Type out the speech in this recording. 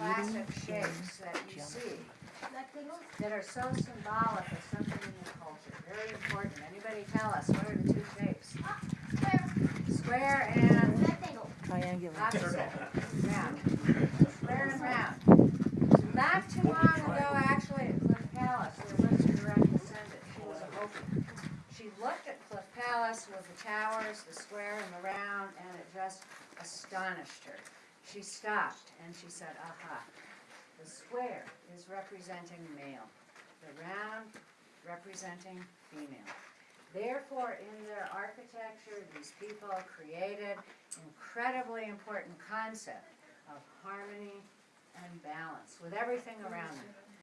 classic shapes that you see that are so symbolic of something in your culture, very important. Anybody tell us, what are the two shapes? Square and Rectangle. Triangular. opposite, round. Square and round. Not too long ago, actually, at Cliff Palace, there was a direct descendant, she was a Hopi. She looked at Cliff Palace with the towers, the square and the round, and it just astonished her. She stopped and she said, aha, the square is representing male, the round representing female. Therefore, in their architecture, these people created incredibly important concept of harmony and balance with everything around them.